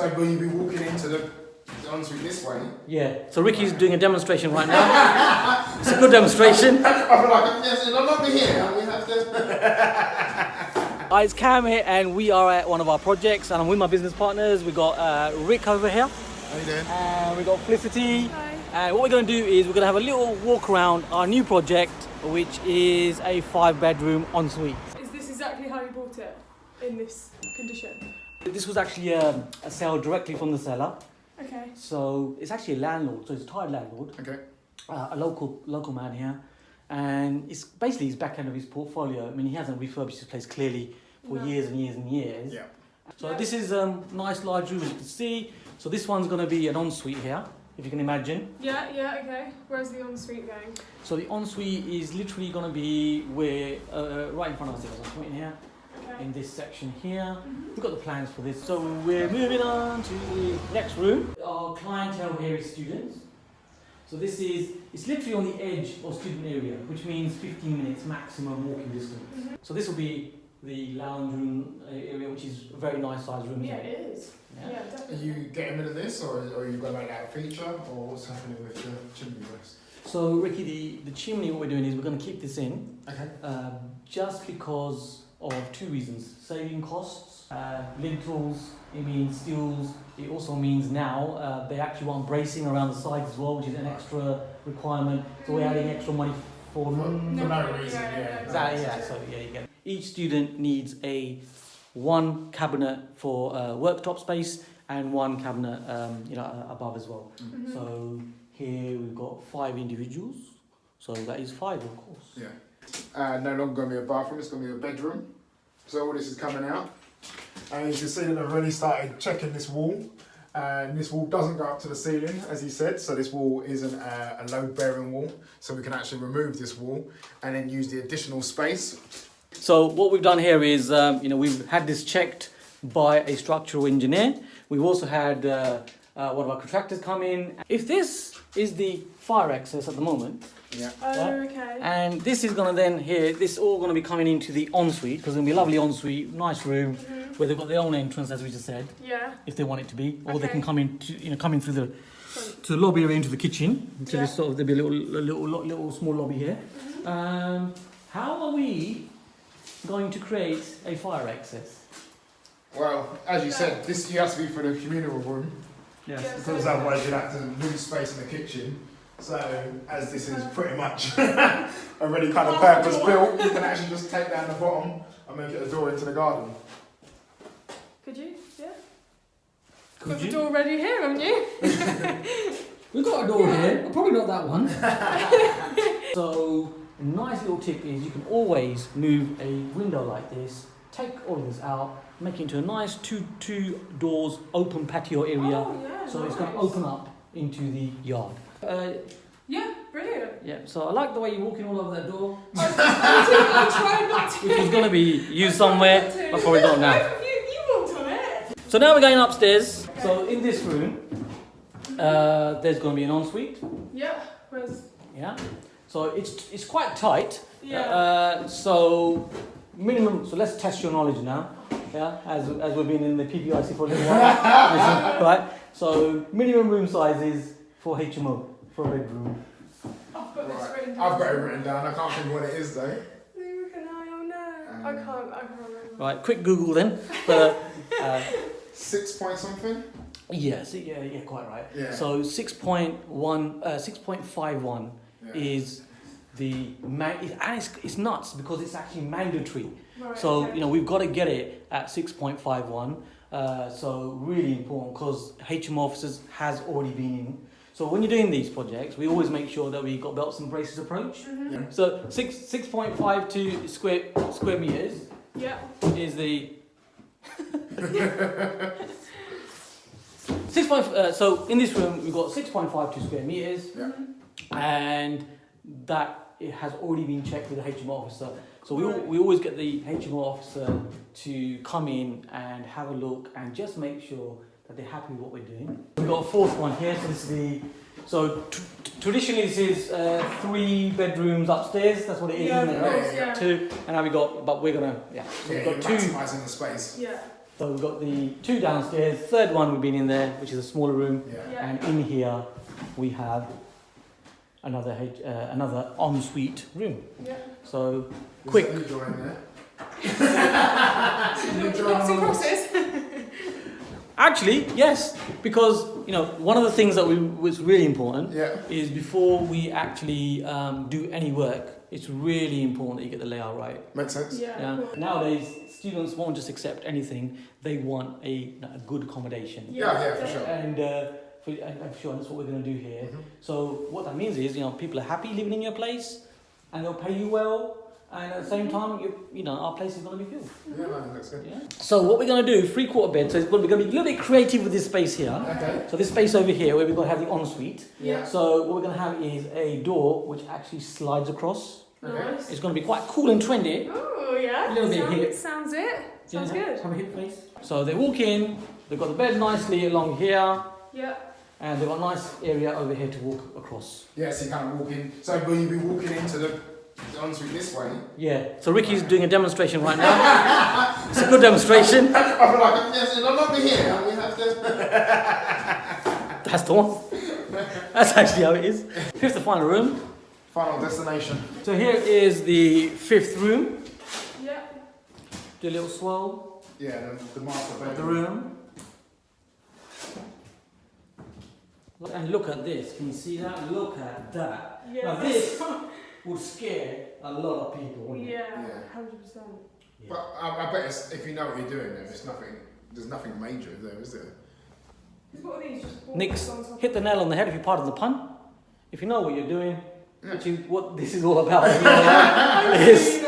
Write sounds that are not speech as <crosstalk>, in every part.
So will you be walking into the, the ensuite this way? Yeah. So Ricky's doing a demonstration right now. <laughs> it's a good demonstration. <laughs> I'm like, yes, and I'm not here. We have to. Hi, <laughs> it's Cam here, and we are at one of our projects, and I'm with my business partners. We got uh, Rick over here, How you doing? and we got Felicity. Hi. And what we're going to do is we're going to have a little walk around our new project, which is a five-bedroom ensuite. Is this exactly how you bought it? In this condition? This was actually um, a sale directly from the seller, Okay. so it's actually a landlord, so it's a tired landlord. Okay. uh, a local local man here, and it's basically his back end of his portfolio. I mean, he hasn't refurbished his place clearly for No. years and years and years. Yeah. So Yeah. this is um nice large room as you can see. So this one's going to be an ensuite here, if you can imagine. Yeah, yeah, okay. Where's the ensuite going? So the ensuite is literally going to be where uh, right in front of us. I'm pointing here Okay. In this section here. Mhm. We've got the plans for this. So we're moving on to the next room. Our clientele here is students. So this is, it's literally on the edge of student area, which means 15 minutes maximum walking distance. Mhm. So this will be the lounge room uh, area, which is a very nice sized room. Yeah, isn't it? it is. Yeah. Yeah, Are definitely. you getting rid of this, or, or are you going to make that a feature, or what's happening with the chimney rest? So Ricky, the, the chimney, what we're doing is we're going to keep this in Okay. um, just because of two reasons. Saving costs, uh, lintels, it means steels. It also means now uh, they actually want bracing around the sides as well, which is an extra requirement. So we're adding extra money for For, for no, no reason, yeah, yeah. yeah, Exactly, yeah. So yeah, you get each student needs a one cabinet for uh, worktop space and one cabinet, um, you know, uh, above as well. Mhm. So here we've got five individuals. So that is five, of course. Yeah. Uh, no longer going to be a bathroom, it's going to be a bedroom. So all this is coming out. And you can see that I've already started checking this wall. And this wall doesn't go up to the ceiling, as he said. So this wall isn't a, a load-bearing wall. So we can actually remove this wall and then use the additional space. So what we've done here is, um, you know, we've had this checked by a structural engineer. We've also had uh, uh, one of our contractors come in. If this is the fire access at the moment, Yeah. Oh, Yeah. okay. and this is going to then here, this is all going to be coming into the ensuite because it's going to be a lovely ensuite, nice room Mhm. where they've got their own entrance, as we just said, Yeah. if they want it to be, or they can come in, to, you know, come in through the Front. to the lobby area into the kitchen. So Yeah. this sort of there'll be a little, a little, lo- little small lobby here. Mhm. Um, how are we going to create a fire access? Well, as you said, this you have to be for the communal room. Yes. Because otherwise you'd have to lose space in the kitchen. So as this is pretty much <laughs> already kind of purpose built, you can actually just take down the bottom and make it a door into the garden. Could you? Yeah. Could Got the you? door ready here, haven't you? <laughs> We've got a door here, probably not that one. <laughs> so, a nice little tip is you can always move a window like this, take all of this out, make it into a nice two two doors open patio area. Oh, yeah. so it's going to open up into the yard. Uh, Yeah, brilliant. yeah, so I like the way you're walking all over that door, <laughs> I, <laughs> I, I tried not to. which is going to be used somewhere, but probably not now. <laughs> You, you walked on it. So now we're going upstairs. So in this room, uh, there's going to be an ensuite. Yeah. Where's? Yeah. So it's it's quite tight. Yeah. Uh, so minimum. So let's test your knowledge now. Yeah. As as we've been in the PPIC for a little while. right. So minimum room size is for HMO for a bedroom. I've got this written down. I've got it written down. I can't think what it is though. Luke and I, oh no. I Um, can't, I can't remember. Right. Quick Google then. But uh, Six point something. yeah. So yeah. Yeah. Quite right. Yeah. So six point one. Uh, six point five one. yeah. is the man and it's, it's nuts because it's actually mandatory Right, so okay. you know we've got to get it at 6.51 uh, so really important because HMO officers has already been in so when you're doing these projects we always make sure that we've got belts and braces approach Mhm. Yeah. so 6 6.52 square square meters Yeah. is the <laughs> Six point. Uh, so in this room, we've got six point five two square meters, Yeah. and that it has already been checked with the HMO officer. So we, al- we always get the HMO officer to come in and have a look and just make sure that they're happy with what we're doing. We've got a fourth one here. So this is the. So t- t- traditionally this is uh, three bedrooms upstairs. That's what it is. Yeah, isn't it, right? course, yeah. Two, and now we got. But we're gonna. Yeah. So Yeah, we've got two. maximising the space. Yeah. So we've got the two downstairs, third one we've been in there, which is a smaller room, Yeah. Yeah. and in here we have another H- uh, another ensuite room. Yeah. So There's Quick. <laughs> a new door in there. Lots of crosses. Actually, yes, because you know one of the things that we was really important Yeah. is before we actually um, do any work, it's really important that you get the layout right. Makes sense. Yeah. Yeah. cool. Nowadays, students won't just accept anything; they want a, a good accommodation. Yeah, yeah, for sure. And uh, for, I'm sure that's what we're going to do here. Mhm. So what that means is, you know, people are happy living in your place, and they'll pay you well, and at the same time, you, you know, our place is going to be filled. Yeah, man, that's good. Yeah. So what we're going to do, three quarter bed. So it's going to be a little bit creative with this space here. Okay. So this space over here, where we're going to have the ensuite. Yeah. So what we're going to have is a door which actually slides across. Okay. Nice. It's going to be quite cool and trendy. Oh yeah. A little bit sounds, here. Sounds it. Sounds Yeah, good. Have a hip face. So they walk in. They've got the bed nicely along here, Yeah. and they've got a nice area over here to walk across. Yeah, so you kind of walk in. So will you be walking into the, the ensuite this way? Yeah. So Ricky's doing a demonstration right now. <laughs> it's a good demonstration. <laughs> I feel like, yes, and I'll not be here. We have to. That's the one. That's actually how it is. Here's the final room. Final destination. So here is the fifth room. Yeah. Do a little swirl Yeah, the, the master of the bedroom. room. And look at this. Can you see that? Look at that. Yeah. Now this <laughs> would scare a lot of people. wouldn't it? Yeah. Yeah. Hundred percent. But I, I bet it's, if you know what you're doing, then it's nothing. There's nothing major there, is there? What are these? Just balls Nix, on top hit the nail on the head if you pardon the pun. If you know what you're doing, Yeah. which is what this is all about. <laughs> you know, <laughs> is-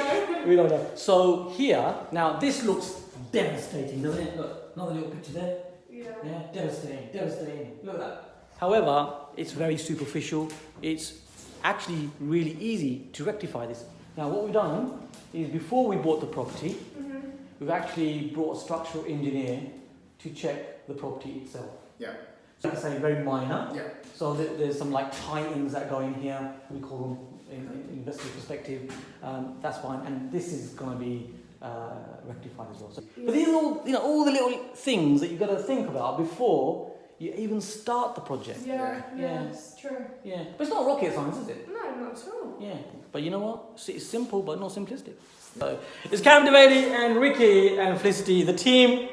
we don't know. So here, now this looks devastating, doesn't it? Look, another little picture there. Yeah. Yeah, devastating, devastating. Look at that. However, it's very superficial. It's actually really easy to rectify this. Now, what we've done is before we bought the property, Mhm. we've actually brought a structural engineer to check the property itself. Yeah. So I say very minor. Yeah. So th- there's some like tie-ins that go in here. We call them in, in investor perspective. Um, that's fine, and this is going to be uh, rectified as well. So, but these are all you know all the little things that you've got to think about before you even start the project. Yeah. Yeah. Yeah. Yeah. It's true. Yeah, but it's not rocket science, is it? No, not at all. Yeah, but you know what? It's- It's simple, but not simplistic. So it's Cam Devady and Ricky and Felicity, the team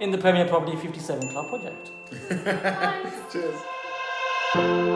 in the Premier Property 57 Club project. <laughs> Cheers.